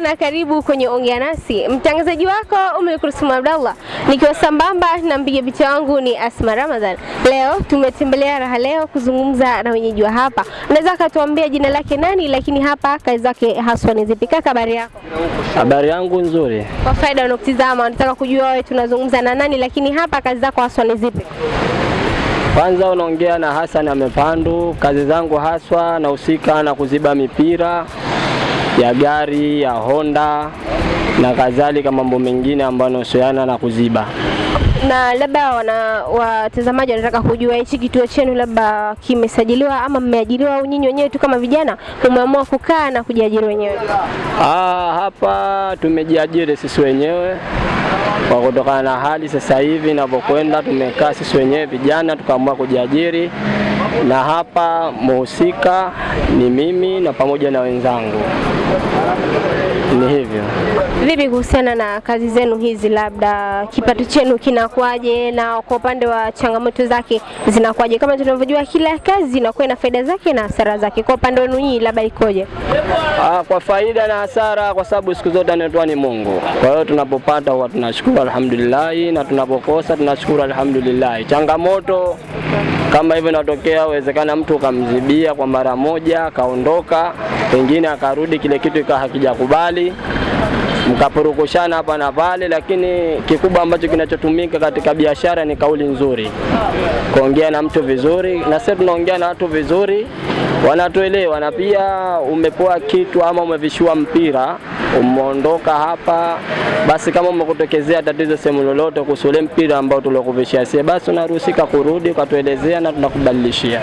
na karibu kwenye Ongea Nasi. Mtangazaji wako Umu Abdallah, nikiwa sambamba na mpiga picha wangu ni Asma Ramadhan. Leo tumetembelea Raha Leo kuzungumza na wenyeji wa hapa. Unaweza akatuambia jina lake nani, lakini hapa kazi zake haswa ni zipi? Kaka, habari yako? Habari yangu nzuri. Kwa faida wanaokutizama wanataka kujua wewe tunazungumza na nani, lakini hapa kazi zako haswa ni zipi? Kwanza unaongea na Hassan Amepandu. Kazi zangu haswa nahusika na kuziba mipira ya gari ya Honda na kadhalika, mambo mengine ambayo yanahusiana na kuziba. Na labda wana watazamaji wanataka kujua hichi kituo chenu labda kimesajiliwa ama mmeajiriwa au nyinyi wenyewe tu kama vijana umeamua kukaa na kujiajiri wenyewe? Ah, hapa tumejiajiri sisi wenyewe kwa kutokana na hali sasa hivi inavyokwenda, tumekaa sisi wenyewe vijana tukaamua kujiajiri, na hapa muhusika ni mimi na pamoja na wenzangu, ni hivyo. Vipi kuhusiana na kazi zenu hizi, labda kipato chenu kinakuwaje, na kwa upande wa changamoto zake zinakuwaje? Kama tunavyojua kila kazi inakuwa na faida zake na hasara zake, kwa upande wenu nyinyi labda ikoje? Ah, kwa faida na hasara, kwa sababu siku zote anatoa ni Mungu. Kwa hiyo tunapopata huwa tunashukuru alhamdulillah, na tunapokosa tunashukuru alhamdulillah. Changamoto kama hivyo inatokea, uwezekana mtu ukamzibia kwa mara moja akaondoka, pengine akarudi kile kitu ikawa hakijakubali mkapurukushana hapa na pale, lakini kikubwa ambacho kinachotumika katika biashara ni kauli nzuri, kuongea na mtu vizuri, na sisi tunaongea na watu vizuri, wanatuelewa. Na pia umepoa kitu ama umevishua mpira, umeondoka hapa, basi kama umekutokezea tatizo sehemu lolote kuhusu ule mpira ambao tulikuvishia sie, basi unaruhusika kurudi ukatuelezea na tunakubadilishia.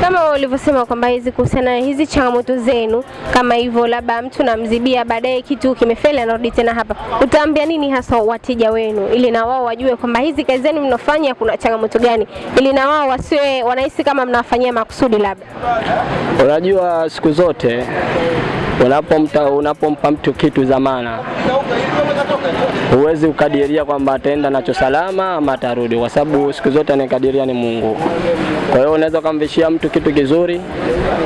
Kama ulivyosema kwamba hizi kuhusiana na hizi changamoto zenu, kama hivyo, labda mtu namzibia, baadaye kitu kimefeli, anarudi tena hapa, utaambia nini hasa wateja wenu, ili na wao wajue kwamba hizi kazi zenu mnafanya kuna changamoto gani, ili na wao wasiwe wanahisi kama mnawafanyia makusudi labda? Unajua, siku zote unapomta unapompa mtu kitu zamana, huwezi ukadiria kwamba ataenda nacho salama ama atarudi, kwa sababu siku zote anayekadiria ni Mungu. Kwa hiyo unaweza ukamvishia mtu kitu kizuri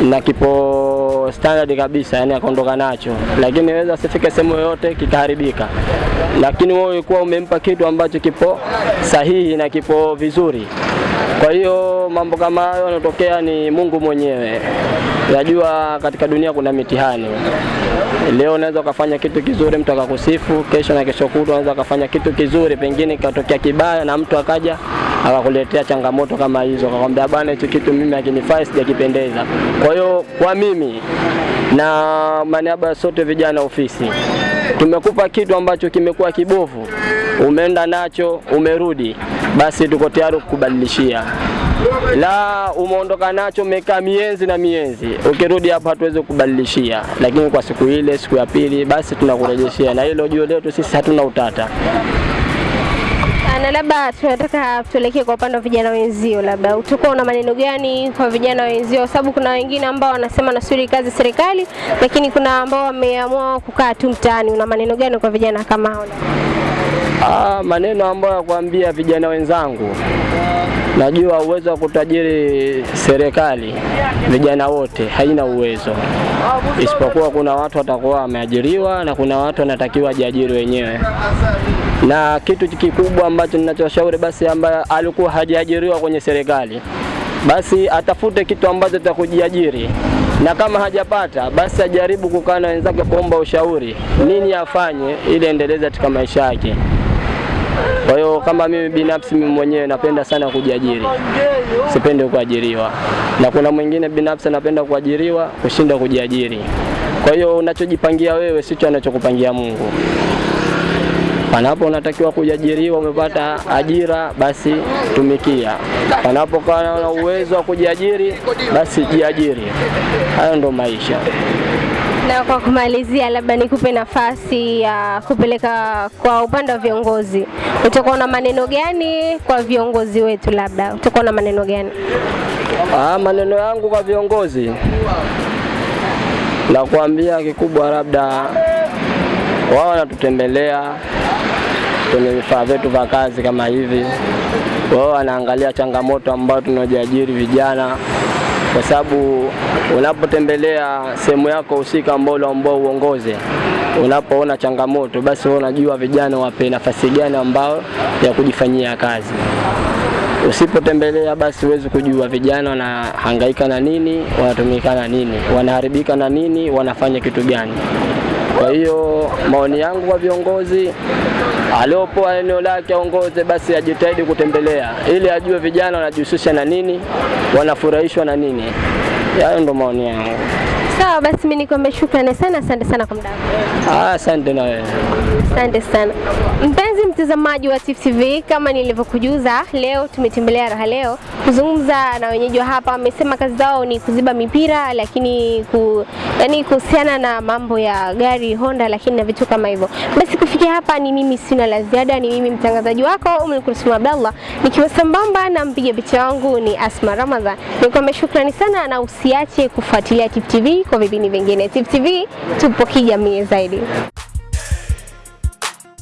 na kipo standard kabisa, yani akaondoka nacho, lakini inaweza asifike sehemu yoyote kikaharibika. Lakini wewe ulikuwa umempa kitu ambacho kipo sahihi na kipo vizuri. Kwa hiyo mambo kama hayo yanatokea ni Mungu mwenyewe. Najua katika dunia kuna mitihani. Leo unaweza ukafanya kitu kizuri mtu akakusifu, kesho na kesho kutwa unaweza ukafanya kitu kizuri, pengine ikatokea kibaya na mtu akaja akakuletea changamoto kama hizo, akakwambia bwana, hicho kitu mimi hakinifai, sijakipendeza. Kwa hiyo kwa mimi na maniaba ya sote vijana ofisi, tumekupa kitu ambacho kimekuwa kibovu, umeenda nacho, umerudi, basi tuko tayari kukubadilishia la umeondoka nacho umekaa mienzi na mienzi, ukirudi hapa hatuwezi kubadilishia, lakini kwa siku ile, siku ya pili, basi tunakurejeshea, na hilo jio letu sisi hatuna utata. Na labda tunataka tuelekee kwa upande wa vijana wenzio, labda utakuwa una maneno gani kwa vijana wenzio? Kwa sababu kuna wengine ambao wanasema nasubiri kazi serikali, lakini kuna ambao wameamua kukaa tu mtaani. Una maneno gani kwa vijana kama hao? Ah, maneno ambayo ya kuambia vijana wenzangu, najua uwezo wa kutajiri serikali vijana wote haina uwezo, isipokuwa kuna watu watakuwa wameajiriwa na kuna watu wanatakiwa ajiajiri wenyewe. Na kitu kikubwa ambacho ninachoshauri basi, ambaye alikuwa hajaajiriwa kwenye serikali, basi atafute kitu ambacho cha kujiajiri, na kama hajapata basi ajaribu kukaa na wenzake kuomba ushauri nini afanye ili endeleze katika maisha yake. Kwa hiyo kama mimi binafsi, mimi mwenyewe napenda sana kujiajiri, sipendi kuajiriwa, na kuna mwingine binafsi anapenda kuajiriwa kushinda kujiajiri. Kwa hiyo unachojipangia wewe sicho anachokupangia Mungu. Panapo unatakiwa kujiajiriwa, umepata ajira, basi tumikia. Panapokuwa na uwezo wa kujiajiri, basi jiajiri. Hayo ndo maisha. Na kwa kumalizia, labda nikupe nafasi ya kupeleka kwa upande wa viongozi, utakuwa na maneno gani kwa viongozi wetu? Labda utakuwa na maneno gani? Ah, maneno yangu kwa viongozi na kuambia kikubwa, labda wao wanatutembelea kwenye vifaa vyetu vya kazi kama hivi, wao wanaangalia changamoto ambayo tunajiajiri vijana, kwa sababu unapotembelea sehemu yako husika ambao ambao uongoze unapoona changamoto, basi wewe unajua vijana wape nafasi gani ambao ya kujifanyia kazi. Usipotembelea basi huwezi kujua vijana wanahangaika na nini, wanatumika na nini, wanaharibika na nini, wanafanya kitu gani. Kwa hiyo maoni yangu kwa viongozi, aliopoa eneo lake aongoze, basi ajitahidi kutembelea ili ajue vijana wanajihusisha na nini, wanafurahishwa na nini. Hayo ndo maoni yangu. Sawa, basi mimi nikwambia shukrani sana, asante sana kwa muda wako. Ah, Asante na wewe. Asante sana mpenzi mtazamaji wa Tifu TV, kama nilivyokujuza, leo tumetembelea Raha Leo kuzungumza na wenyeji wa hapa. Wamesema kazi zao ni kuziba mipira, lakini ku, yani kuhusiana na mambo ya gari Honda, lakini na vitu kama hivyo. Basi kufikia hapa, ni mimi sina la ziada, ni mimi mtangazaji wako Umul Kulsum Abdallah, nikiwa sambamba na mpiga picha wangu ni Asma Ramadhan. Nikwambia shukrani sana, na usiache kufuatilia Tifu TV kwa vipindi vingine. Tifu TV tupo kijamii zaidi.